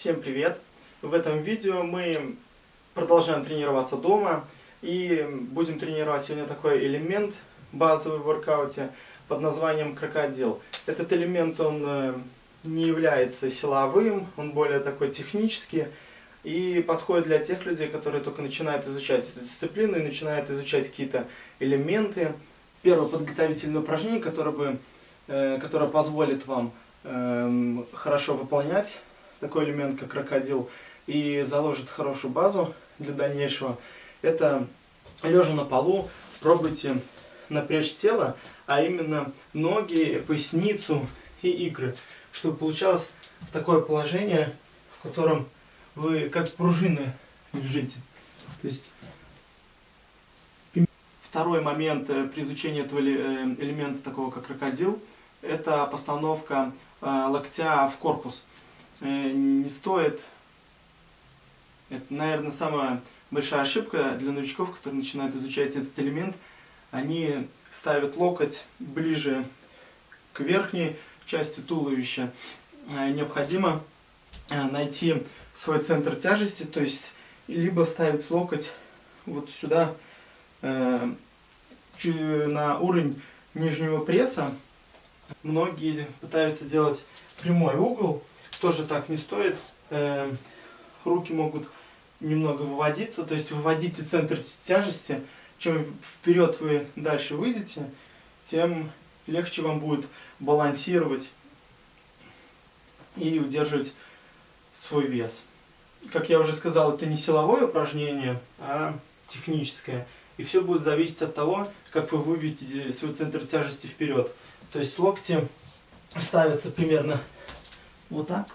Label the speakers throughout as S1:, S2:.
S1: Всем привет! В этом видео мы продолжаем тренироваться дома и будем тренировать сегодня такой элемент базовый в воркауте под названием крокодил. Этот элемент он э, не является силовым, он более такой технический и подходит для тех людей, которые только начинают изучать эту дисциплину и начинают изучать какие-то элементы. Первое подготовительное упражнение, которое, бы, э, которое позволит вам эм, хорошо выполнять такой элемент, как крокодил, и заложит хорошую базу для дальнейшего, это лежа на полу, пробуйте напрячь тело, а именно ноги, поясницу и икры, чтобы получалось такое положение, в котором вы как пружины лежите. То есть второй момент э, при изучении этого э, элемента, такого как крокодил, это постановка э, локтя в корпус. Э, не стоит. Это, наверное, самая большая ошибка для новичков, которые начинают изучать этот элемент. Они ставят локоть ближе к верхней части туловища. Э, необходимо э, найти свой центр тяжести, то есть либо ставить локоть вот сюда на уровень нижнего пресса. Многие пытаются делать прямой угол, тоже так не стоит. Э, руки могут немного выводиться, то есть выводите центр тяжести. Чем вперед вы дальше выйдете, тем легче вам будет балансировать и удерживать свой вес. Как я уже сказал, это не силовое упражнение, а техническое. И все будет зависеть от того, как вы выведете свой центр тяжести вперед. То есть локти ставятся примерно вот так.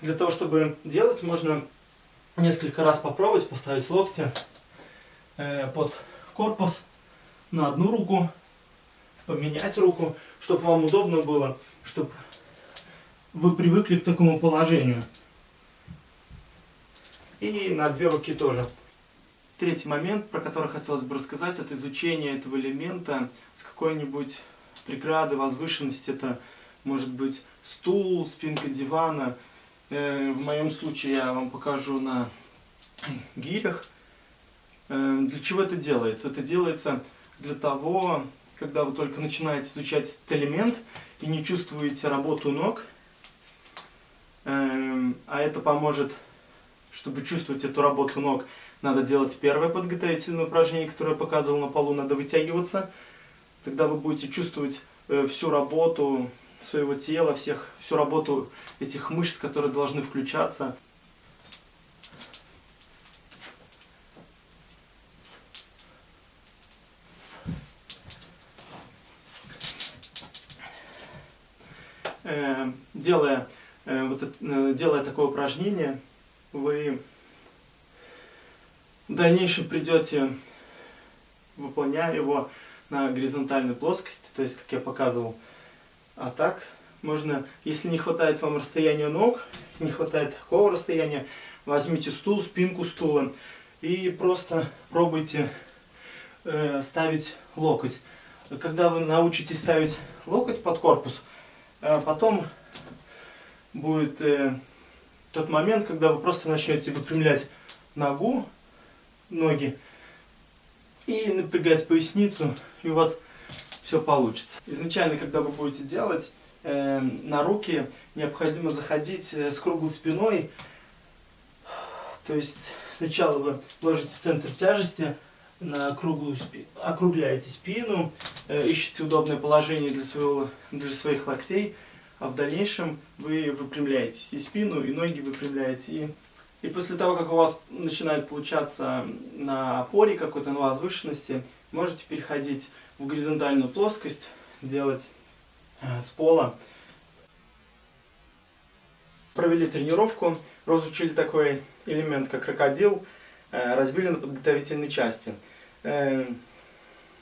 S1: Для того, чтобы делать, можно несколько раз попробовать поставить локти э, под корпус на одну руку, поменять руку, чтобы вам удобно было, чтобы вы привыкли к такому положению. И на две руки тоже. Третий момент, про который хотелось бы рассказать, это изучение этого элемента с какой-нибудь преграды, возвышенности. Это может быть стул, спинка дивана. Э, в моем случае я вам покажу на гирях. Э, для чего это делается? Это делается для того, когда вы только начинаете изучать этот элемент и не чувствуете работу ног, э, а это поможет, чтобы чувствовать эту работу ног, надо делать первое подготовительное упражнение, которое я показывал на полу, надо вытягиваться. Тогда вы будете чувствовать э, всю работу своего тела, всех, всю работу этих мышц, которые должны включаться. Э, делая, э, вот, делая такое упражнение, вы в дальнейшем придете, выполняя его на горизонтальной плоскости, то есть, как я показывал. А так, можно, если не хватает вам расстояния ног, не хватает такого расстояния, возьмите стул, спинку стула и просто пробуйте э, ставить локоть. Когда вы научитесь ставить локоть под корпус, э, потом будет э, тот момент, когда вы просто начнете выпрямлять ногу, ноги и напрягать поясницу, и у вас все получится. Изначально, когда вы будете делать, э, на руки необходимо заходить э, с круглой спиной. То есть сначала вы ложите центр тяжести на круглую спину, округляете спину, э, ищете удобное положение для, своего, для своих локтей, а в дальнейшем вы выпрямляетесь и спину, и ноги выпрямляете, и и после того, как у вас начинает получаться на опоре какой-то, на возвышенности, можете переходить в горизонтальную плоскость, делать э, с пола. Провели тренировку, разучили такой элемент, как крокодил, э, разбили на подготовительные части. Э,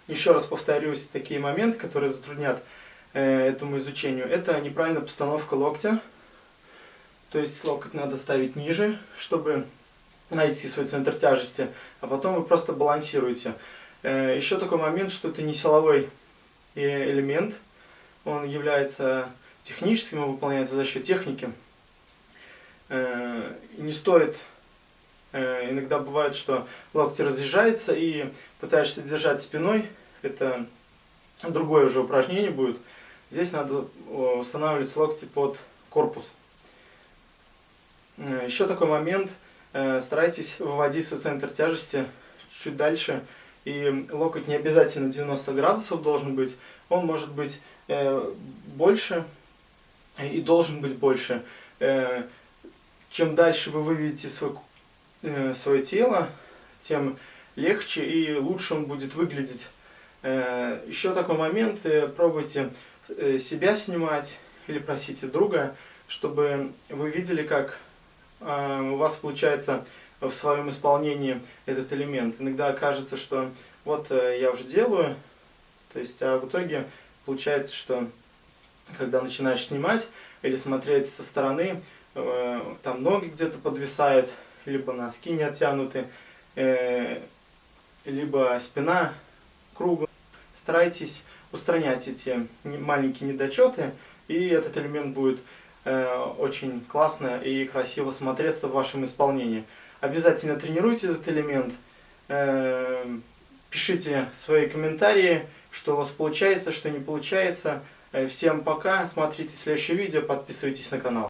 S1: еще раз повторюсь, такие моменты, которые затруднят этому изучению, это неправильная постановка локтя, то есть локоть надо ставить ниже, чтобы найти свой центр тяжести, а потом вы просто балансируете. Э, Еще такой момент, что это не силовой элемент. Он является техническим, он выполняется за счет техники. Э, не стоит, э, иногда бывает, что локти разъезжаются и пытаешься держать спиной. Это другое уже упражнение будет. Здесь надо устанавливать локти под корпус. Э, Еще такой момент. Старайтесь выводить свой центр тяжести чуть дальше. И локоть не обязательно 90 градусов должен быть. Он может быть больше и должен быть больше. Чем дальше вы выведете свой, свое тело, тем легче и лучше он будет выглядеть. Еще такой момент, пробуйте себя снимать или просите друга, чтобы вы видели, как у вас получается в своем исполнении этот элемент. Иногда кажется, что вот я уже делаю, то есть, а в итоге получается, что когда начинаешь снимать или смотреть со стороны, там ноги где-то подвисают, либо носки не оттянуты, либо спина круглая. Старайтесь устранять эти маленькие недочеты, и этот элемент будет очень классно и красиво смотреться в вашем исполнении. Обязательно тренируйте этот элемент, пишите свои комментарии, что у вас получается, что не получается. Всем пока, смотрите следующее видео, подписывайтесь на канал.